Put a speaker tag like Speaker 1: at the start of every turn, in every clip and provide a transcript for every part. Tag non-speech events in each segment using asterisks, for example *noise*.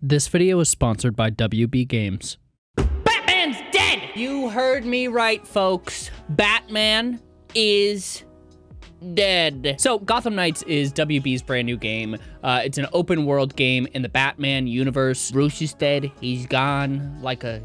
Speaker 1: This video is sponsored by WB Games.
Speaker 2: Batman's dead! You heard me right, folks. Batman is dead. So, Gotham Knights is WB's brand new game. Uh, it's an open world game in the Batman universe. Bruce is dead. He's gone like a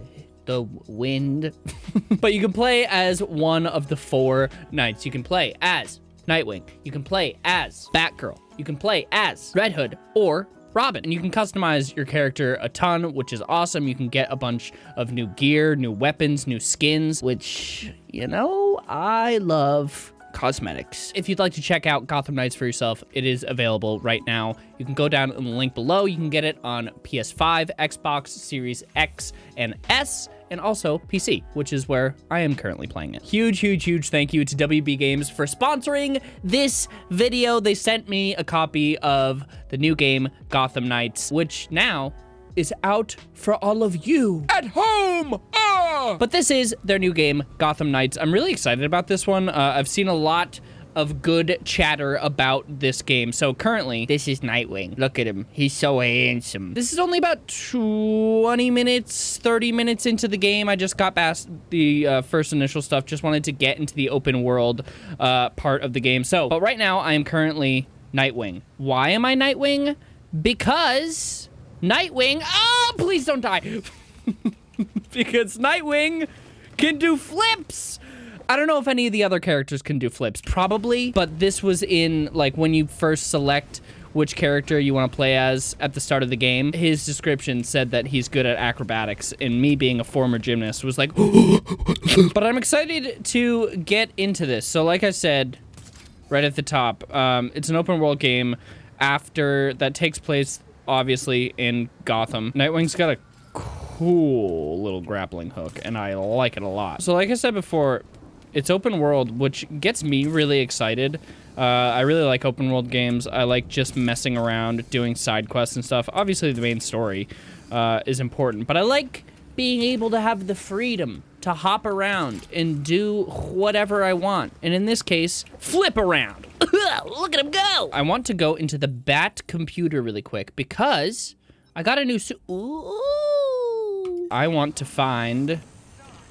Speaker 2: the wind. *laughs* but you can play as one of the four knights. You can play as Nightwing. You can play as Batgirl. You can play as Red Hood or Robin. And you can customize your character a ton, which is awesome. You can get a bunch of new gear, new weapons, new skins, which, you know, I love cosmetics. If you'd like to check out Gotham Knights for yourself, it is available right now. You can go down in the link below. You can get it on PS5, Xbox Series X and S, and also PC, which is where I am currently playing it. Huge, huge, huge thank you to WB Games for sponsoring this video. They sent me a copy of the new game, Gotham Knights, which now is out for all of you at home. Ah! But this is their new game, Gotham Knights. I'm really excited about this one. Uh, I've seen a lot of good chatter about this game. So currently, this is Nightwing. Look at him. He's so handsome. This is only about 20 minutes, 30 minutes into the game. I just got past the uh, first initial stuff. Just wanted to get into the open world uh, part of the game. So, but right now, I am currently Nightwing. Why am I Nightwing? Because Nightwing, oh, please don't die. *laughs* because Nightwing can do flips. I don't know if any of the other characters can do flips, probably, but this was in, like, when you first select which character you want to play as at the start of the game, his description said that he's good at acrobatics, and me being a former gymnast was like, *gasps* but I'm excited to get into this. So like I said, right at the top, um, it's an open world game after that takes place obviously in Gotham. Nightwing's got a cool little grappling hook, and I like it a lot. So like I said before, it's open world, which gets me really excited. Uh, I really like open world games. I like just messing around, doing side quests and stuff. Obviously, the main story uh, is important, but I like being able to have the freedom to hop around and do whatever I want. And in this case, flip around. *coughs* Look at him go. I want to go into the Bat computer really quick because I got a new suit. Ooh. I want to find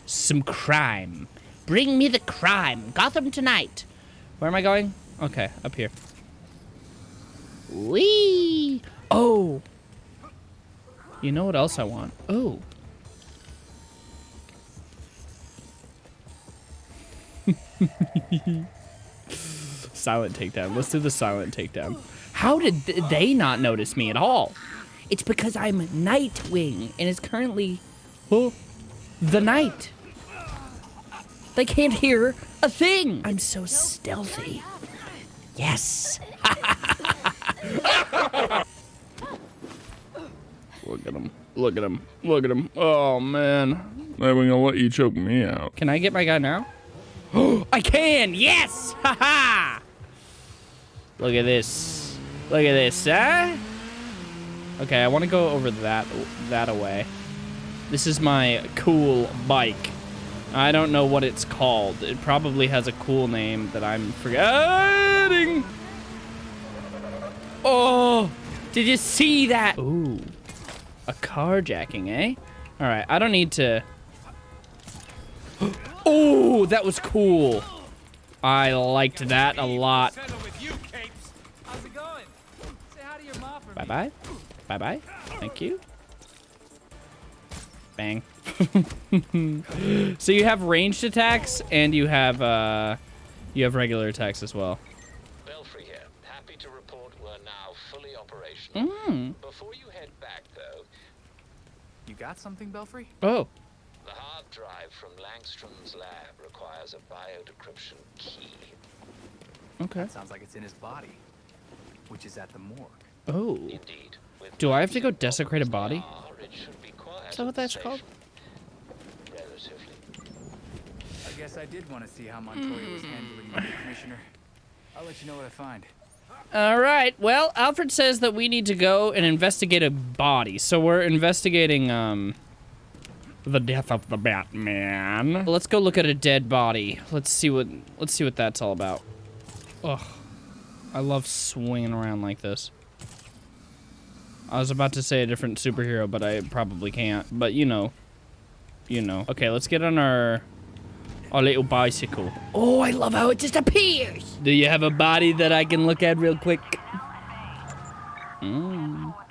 Speaker 2: some crime. Bring me the crime. Gotham tonight. Where am I going? Okay, up here. Wee. Oh. You know what else I want? Oh. *laughs* silent takedown. Let's do the silent takedown. How did th they not notice me at all? It's because I'm Nightwing and it's currently oh, the night. They can't hear a thing. I'm so stealthy. Yes. *laughs*
Speaker 3: Look at him. Look at him. Look at him. Oh, man. Nightwing, I'll let you choke me out.
Speaker 2: Can I get my guy now? *gasps* I can! Yes! Ha ha! Look at this. Look at this, huh? Okay, I want to go over that that away. This is my cool bike. I don't know what it's called. It probably has a cool name that I'm forgetting. Oh, did you see that? Ooh, a carjacking, eh? All right, I don't need to... *gasps* *gasps* Oh, that was cool. I liked that a lot. Bye-bye. Bye-bye. Thank you. Bang. *laughs* so you have ranged attacks and you have uh you have regular attacks as well.
Speaker 4: Belfry here. Happy to report we're now fully operational.
Speaker 2: Mm.
Speaker 4: Before you head back though,
Speaker 5: You got something, Belfry?
Speaker 2: Oh.
Speaker 4: The hard drive from Langstrom's lab requires a biodecryption key.
Speaker 2: Okay.
Speaker 5: Sounds like it's in his body, which is at the morgue.
Speaker 2: Oh.
Speaker 4: Indeed. With
Speaker 2: Do I have to go desecrate a body?
Speaker 4: are, it should be quite
Speaker 2: Is that what that's
Speaker 4: safe.
Speaker 2: called?
Speaker 4: Relatively.
Speaker 5: I guess I did want to see how Montoya was handling you, Commissioner. I'll let you know what I find.
Speaker 2: All right. Well, Alfred says that we need to go and investigate a body. So we're investigating um the death of the Batman. Let's go look at a dead body. Let's see what let's see what that's all about. Ugh. I love swinging around like this. I was about to say a different superhero, but I probably can't. But you know. You know. Okay, let's get on our our little bicycle. Oh, I love how it just appears. Do you have a body that I can look at real quick? Mm. All right.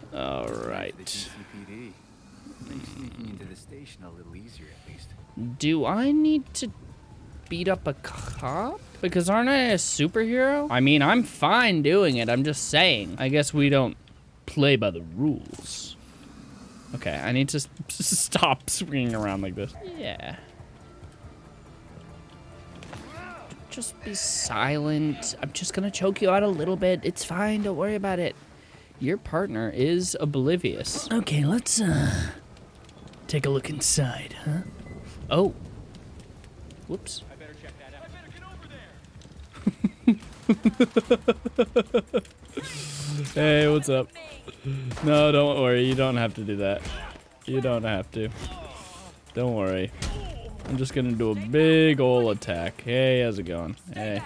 Speaker 5: GCPD. Makes sneaking into the station a little easier, at least.
Speaker 2: Do I need to beat up a cop? Because aren't I a superhero? I mean, I'm fine doing it. I'm just saying. I guess we don't play by the rules. Okay, I need to *laughs* stop swinging around like this. Yeah. Just be silent. I'm just gonna choke you out a little bit. It's fine. Don't worry about it. Your partner is oblivious. Okay, let's uh take a look inside, huh? Oh. Whoops. *laughs* hey, what's up? No, don't worry. You don't have to do that. You don't have to. Don't worry. I'm just gonna do a big ol' attack. Hey, how's it going? Hey.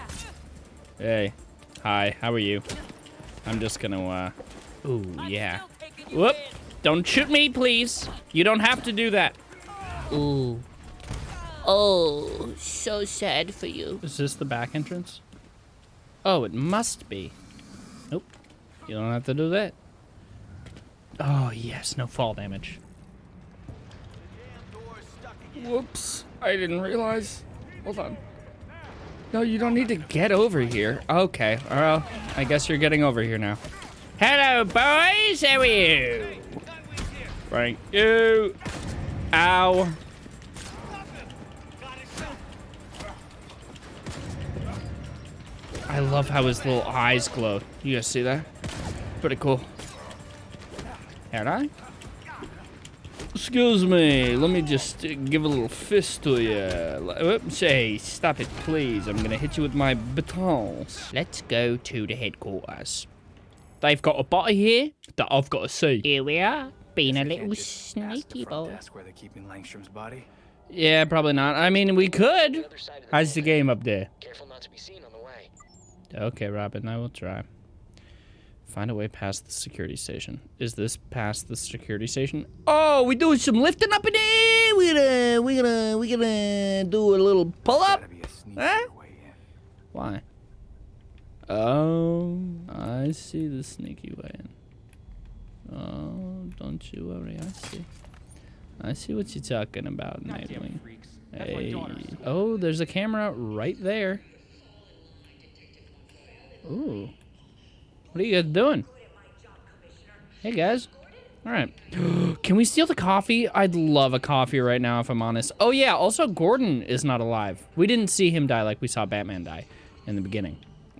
Speaker 2: Hey. Hi, how are you? I'm just gonna, uh... Ooh, yeah. Whoop! Don't shoot me, please! You don't have to do that.
Speaker 6: Ooh. Oh, so sad for you.
Speaker 2: Is this the back entrance? Oh, it must be. Nope. You don't have to do that. Oh, yes, no fall damage. Whoops. I didn't realize. Hold on. No, you don't need to get over here. Okay, well, I guess you're getting over here now. Hello, boys. How are you? Thank you. Ow. I love how his little eyes glow. You guys see that? Pretty cool. Can I? Excuse me. Let me just give a little fist to you. Oops, hey, stop it, please. I'm gonna hit you with my batons. Let's go to the headquarters. They've got a body here that I've got to see.
Speaker 6: Here we are, being a little
Speaker 5: can't just
Speaker 6: sneaky
Speaker 5: front
Speaker 6: boy.
Speaker 5: where they're keeping Langstrom's body.
Speaker 2: Yeah, probably not. I mean, we could.
Speaker 4: The other side of the
Speaker 2: How's the game up there?
Speaker 4: Careful not to be seen on the way.
Speaker 2: Okay, Robin, I will try. Find a way past the security station. Is this past the security station? Oh, we doing some lifting up in there. We gonna, we gonna, we gonna do a little pull up.
Speaker 5: Gotta be a sneaky
Speaker 2: Huh?
Speaker 5: way in.
Speaker 2: Why? Oh, I see the sneaky way in. Oh, don't you worry, I see. I see what you're talking about, Nightwing. Hey. Oh, there's a camera right there. Ooh. What are you guys doing? Hey, guys. All right. *gasps* Can we steal the coffee? I'd love a coffee right now, if I'm honest. Oh, yeah. Also, Gordon is not alive. We didn't see him die like we saw Batman die in the beginning.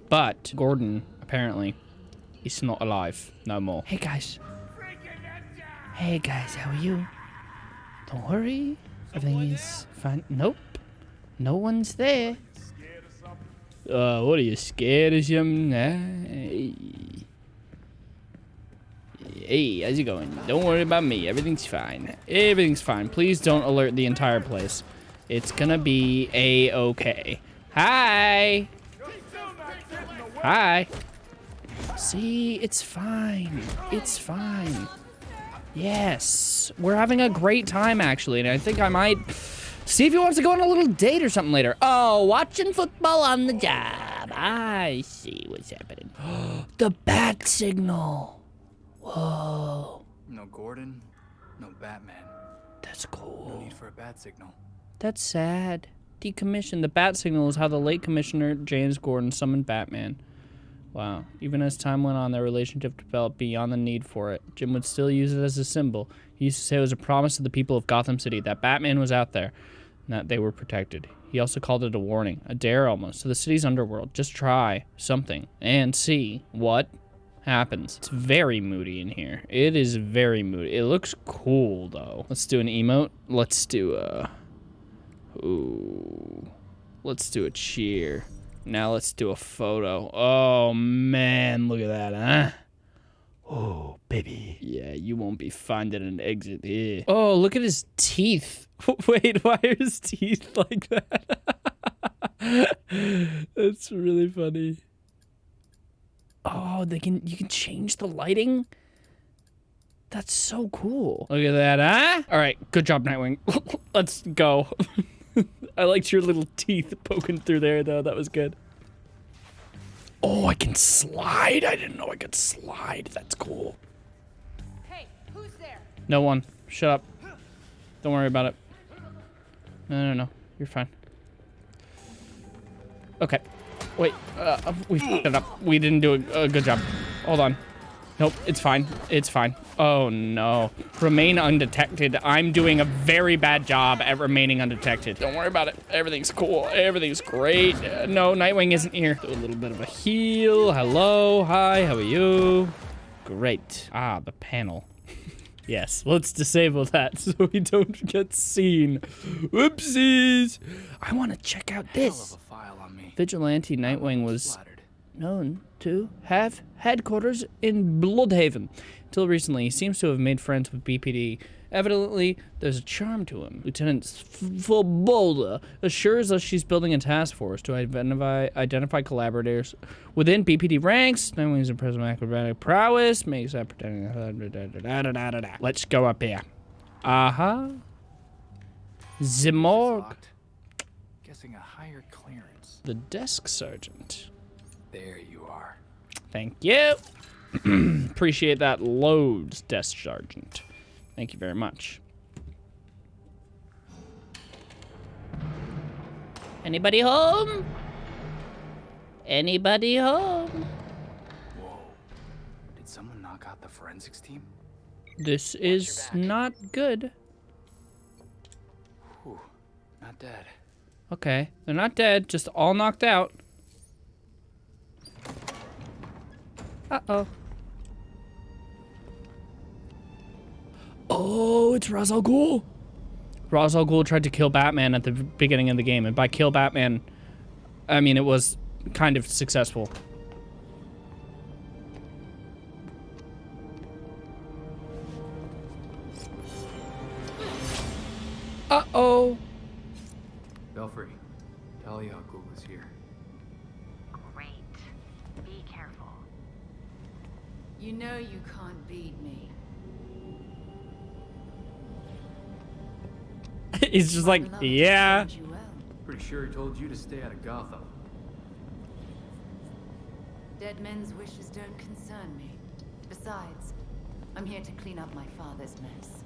Speaker 2: But Gordon, apparently, is not alive no more. Hey, guys. Hey, guys. How are you? Don't worry. Everything is fine. Nope. No one's there. Uh, what are you scared of something? Hey. Hey, how's it going? Don't worry about me. Everything's fine. Everything's fine. Please don't alert the entire place. It's gonna be a-okay. Hi. Hi. See, it's fine. It's fine. Yes. We're having a great time, actually, and I think I might see if he wants to go on a little date or something later. Oh, watching football on the job. I see what's happening. *gasps* the bat signal. Whoa.
Speaker 5: No Gordon, no Batman.
Speaker 2: That's cool.
Speaker 5: No need for a bat signal.
Speaker 2: That's sad. Decommissioned. The bat signal is how the late commissioner James Gordon summoned Batman. Wow. Even as time went on, their relationship developed beyond the need for it. Jim would still use it as a symbol. He used to say it was a promise to the people of Gotham City that Batman was out there and that they were protected. He also called it a warning, a dare almost, to the city's underworld. Just try something and see what happens. It's very moody in here. It is very moody. It looks cool though. Let's do an emote. Let's do a. Ooh. Let's do a cheer. Now let's do a photo. Oh man, look at that, huh? Oh, baby. Yeah, you won't be finding an exit here. Oh, look at his teeth. *laughs* Wait, why are his teeth *laughs* like that? That's really funny. Oh, they can you can change the lighting. That's so cool. Look at that, huh? All right, good job, Nightwing. *laughs* Let's go. *laughs* I liked your little teeth poking through there, though. That was good. Oh, I can slide. I didn't know I could slide. That's cool.
Speaker 7: Hey, who's there?
Speaker 2: No one. Shut up. Don't worry about it. No, no, no. You're fine. Okay. Wait. Uh, we fucked it up. We didn't do a, a good job. Hold on. Nope. It's fine. It's fine. Oh, no. Remain undetected. I'm doing a very bad job at remaining undetected. Don't worry about it. Everything's cool. Everything's great. Uh, no, Nightwing isn't here. Do a little bit of a heal. Hello. Hi. How are you? Great. Ah, the panel. *laughs* Yes, let's disable that *laughs* so we don't get seen. Whoopsies! I want to check out
Speaker 5: Hell
Speaker 2: this.
Speaker 5: of a file on me.
Speaker 2: Vigilante Nightwing was
Speaker 5: Flattered.
Speaker 2: To have headquarters in Blüdhaven. Until recently, he seems to have made friends with BPD. Evidently, there's a charm to him. Lieutenant Fobolda assures us she's building a task force to identify identify collaborators within BPD ranks. Nightwing's impressive acrobatic prowess makes that pretending. Let's go up here. Uh huh.
Speaker 5: Locked. Guessing a higher clearance.
Speaker 2: The desk sergeant.
Speaker 5: There you are.
Speaker 2: Thank you. *clears throat* Appreciate that loads, desk sergeant. Thank you very much.
Speaker 6: Anybody home? Anybody home?
Speaker 5: Whoa. Did someone knock out the forensics team?
Speaker 2: This is not good.
Speaker 5: Whew. Not dead.
Speaker 2: Okay, they're not dead, just all knocked out. Uh-oh. Oh, it's Ra's al Ghul. Ra's al Ghul tried to kill Batman at the beginning of the game, and by kill Batman, I mean it was kind of successful. Uh-oh.
Speaker 5: Belfry, Talia al Ghul is here.
Speaker 7: You know you can't beat me. *laughs*
Speaker 2: He's just like, yeah.
Speaker 7: served you well.
Speaker 5: Pretty sure he told you to stay out of Gotham.
Speaker 7: Dead men's wishes don't concern me. Besides, I'm here to clean up my father's mess.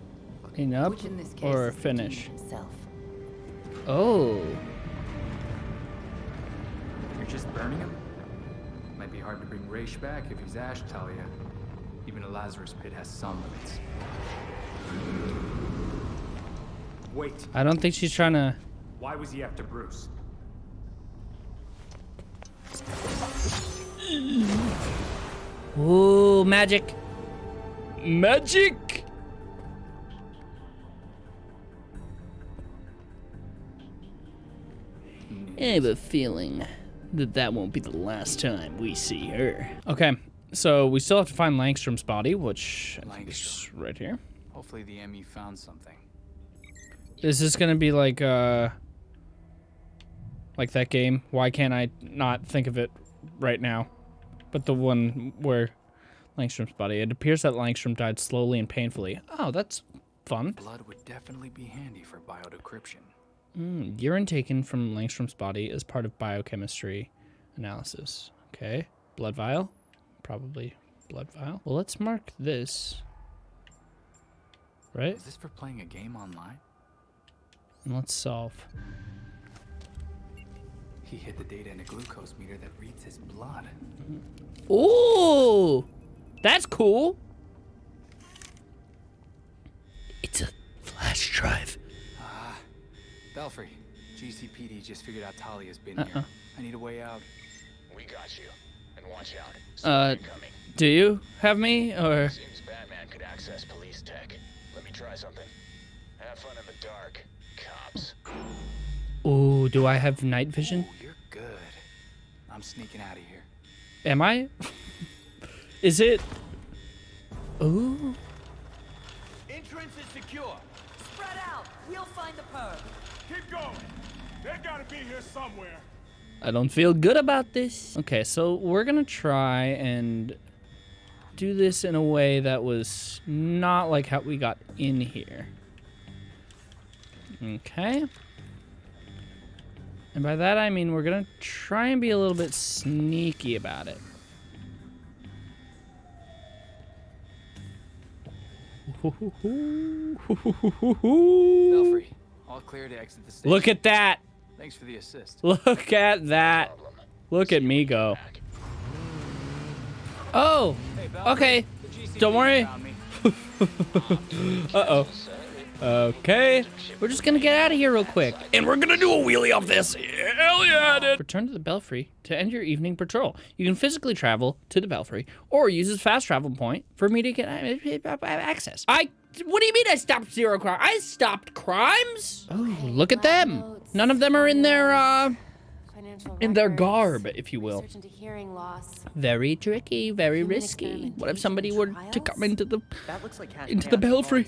Speaker 2: Clean up
Speaker 7: which in this case
Speaker 2: or
Speaker 7: is the demon
Speaker 2: finish?
Speaker 7: himself.
Speaker 2: Oh.
Speaker 5: You're just burning him? Might be hard to bring Ra's back if he's Ash Talia. Even a Lazarus pit has some limits.
Speaker 8: Wait,
Speaker 2: I don't think she's trying to.
Speaker 8: why was he after Bruce?
Speaker 2: Ooh, magic. Magic. I have a feeling that that won't be the last time we see her. Okay, so we still have to find Langstrom's body, which I think is right here.
Speaker 5: Hopefully the ME found something.
Speaker 2: Is this gonna be like uh like that game? Why can't I not think of it right now? But the one where Langstrom's body. It appears that Langstrom died slowly and painfully. Oh, that's fun.
Speaker 5: Blood would definitely be handy for biodecryption.
Speaker 2: Mm, urine taken from Langstrom's body is part of biochemistry analysis. Okay. Blood vial? Probably blood vial. Well, let's mark this. Right?
Speaker 5: Is this for playing a game online?
Speaker 2: And let's solve.
Speaker 5: He hid the data in a glucose meter that reads his blood.
Speaker 2: Ooh! That's cool. It's a flash drive.
Speaker 5: Belfry, GCPD just figured out Talia's been
Speaker 2: Uh-uh.
Speaker 5: here. I need a way out.
Speaker 4: We got you. And watch out.
Speaker 2: Uh,
Speaker 4: Someone coming.
Speaker 2: do you have me or
Speaker 4: Seems Batman could access police tech. Let me try something. Have fun in the dark, cops.
Speaker 2: Ooh, do I have night vision?
Speaker 5: Oh, you're good. I'm sneaking out of here.
Speaker 2: Am I? Is it? Ooh.
Speaker 8: Entrance is secure. Keep going. They gotta be here somewhere.
Speaker 2: I don't feel good about this. Okay, so we're gonna try and do this in a way that was not like how we got in here. Okay. And by that I mean we're gonna try and be a little bit sneaky about it.
Speaker 5: All clear to exit the station.
Speaker 2: Look at that!
Speaker 5: Thanks for the assist.
Speaker 2: Look at that! Look at me go. Oh! Okay. Don't worry. *laughs* Uh-oh. Okay. We're just gonna get out of here real quick.
Speaker 3: And we're gonna do a wheelie off this. Hell yeah, dude.
Speaker 2: Return to the Belfry to end your evening patrol. You can physically travel to the Belfry or use this fast travel point for me to get uh, access. I. What do you mean I stopped zero crime? I stopped crimes. Oh, look at them. None of them are in their uh in their garb, if you will.
Speaker 9: research into hearing loss.
Speaker 2: Very tricky, very risky. What if somebody were to come into the
Speaker 10: like
Speaker 2: into the Belfry?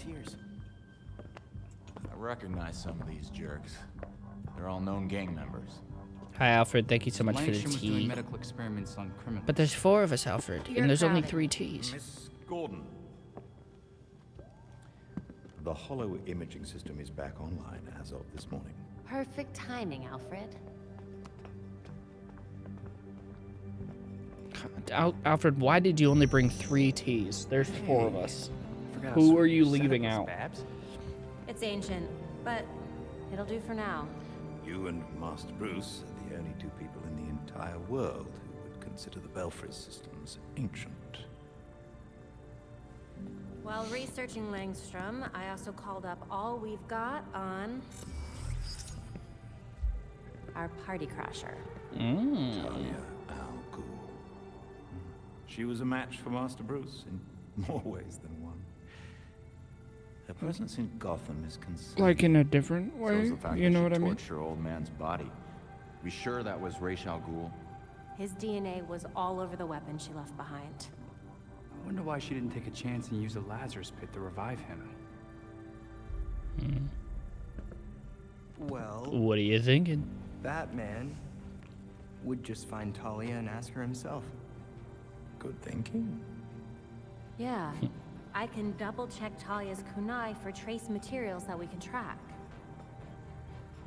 Speaker 10: I recognize some of these jerks. They're all known gang members.
Speaker 2: Hi Alfred, thank you so much for the
Speaker 5: Langstrom
Speaker 2: tea.
Speaker 5: medical experiments on criminals.
Speaker 2: But there's four of us, Alfred,
Speaker 9: You're
Speaker 2: and there's only three teas.
Speaker 11: Miss Gordon. The hollow imaging system is back online as of this morning.
Speaker 9: Perfect timing, Alfred.
Speaker 2: Al- Alfred, why did you only bring three teas? There's four of us. Who are you leaving out?
Speaker 5: Babs.
Speaker 9: It's ancient, but it'll do for now.
Speaker 11: You and Master Bruce are the only two people in the entire world who would consider the Belfry systems ancient.
Speaker 9: While researching Langstrom, I also called up all we've got on our party crasher.
Speaker 2: Mm.
Speaker 11: Talia Al Ghul. She was a match for Master Bruce in *laughs* more ways than one. Her presence in Gotham is considered.
Speaker 3: Like in a different
Speaker 10: So
Speaker 3: way,
Speaker 10: is the fact
Speaker 3: you know what I mean?
Speaker 10: torched her old man's body. We sure that was Ra's al Ghul?
Speaker 9: His DNA was all over the weapon she left behind.
Speaker 5: I wonder why she didn't take a chance and use the Lazarus pit to revive him. Hmm.
Speaker 12: Well,
Speaker 2: What are you thinking?
Speaker 12: Batman would just find Talia and ask her himself.
Speaker 11: Good thinking.
Speaker 9: Yeah, hmm. I can double check Talia's kunai for trace materials that we can track.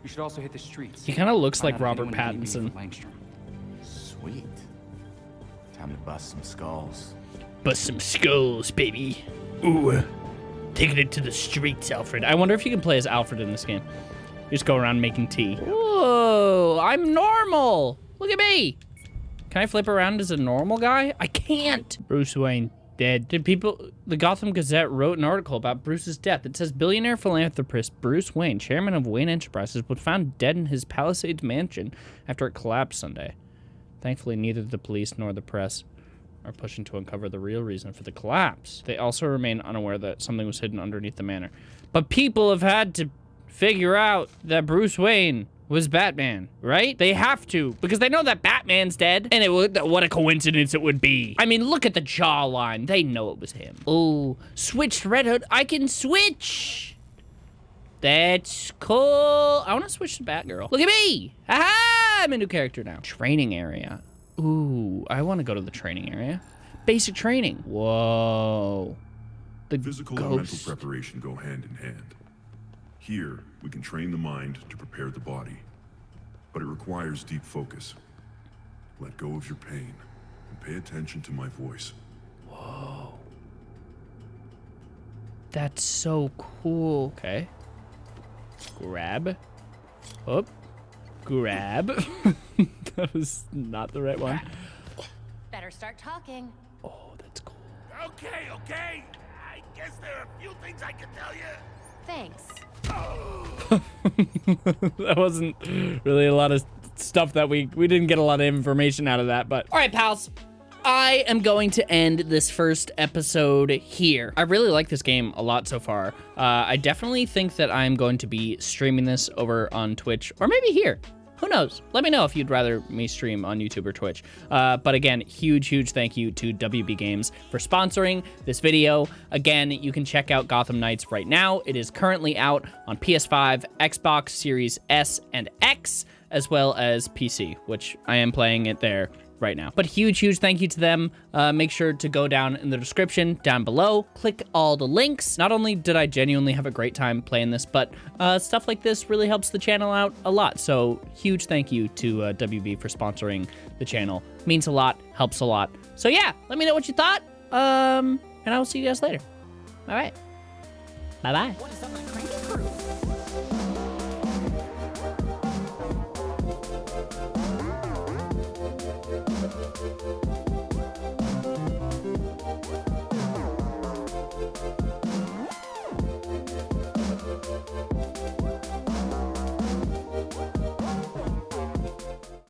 Speaker 5: You should also hit the streets.
Speaker 2: He kind of looks like Robert Pattinson.
Speaker 10: Sweet. Time to bust some skulls.
Speaker 2: Bust some skulls, baby. Ooh. Taking it to the streets, Alfred. I wonder if you can play as Alfred in this game. You just go around making tea. Whoa, I'm normal. Look at me. Can I flip around as a normal guy? I can't. Bruce Wayne dead. Did people, the Gotham Gazette wrote an article about Bruce's death. It says billionaire philanthropist Bruce Wayne, chairman of Wayne Enterprises, was found dead in his Palisades mansion after it collapsed Sunday. Thankfully, neither the police nor the press are pushing to uncover the real reason for the collapse. They also remain unaware that something was hidden underneath the manor. But people have had to figure out that Bruce Wayne was Batman, right? They have to because they know that Batman's dead, and it would, what a coincidence it would be. I mean, look at the jawline. They know it was him. Oh, switched Red Hood. I can switch. That's cool. I want to switch to Batgirl. Look at me. Aha! I'm a new character now. Training area. Ooh, I want to go to the training area. Basic training. Whoa. The
Speaker 13: Physical and mental preparation go hand in hand. Here, we can train the mind to prepare the body. But it requires deep focus. Let go of your pain and pay attention to my voice.
Speaker 2: Whoa. That's so cool. Okay. Grab. Up. Grab. *laughs* *laughs* that was not the right one.
Speaker 9: Better start talking.
Speaker 2: Oh, that's cool.
Speaker 8: Okay, okay. I guess there are a few things I can tell you.
Speaker 9: Thanks. *laughs*
Speaker 2: that wasn't really a lot of stuff that we we didn't get a lot of information out of that but all right pals I am going to end this first episode here. I really like this game a lot so far. Uh, I definitely think that I'm going to be streaming this over on Twitch or maybe here. Who knows? Let me know if you'd rather me stream on YouTube or Twitch. Uh, but again, huge, huge thank you to WB Games for sponsoring this video. Again, you can check out Gotham Knights right now. It is currently out on PS5, Xbox Series S and X. as well as PC, which I am playing it there right now. But huge, huge thank you to them. Uh, make sure to go down in the description down below, click all the links. Not only did I genuinely have a great time playing this, but uh, stuff like this really helps the channel out a lot. So huge thank you to uh, WB for sponsoring the channel. Means a lot, helps a lot. So yeah, let me know what you thought. Um, and I will see you guys later. All right. Bye-bye.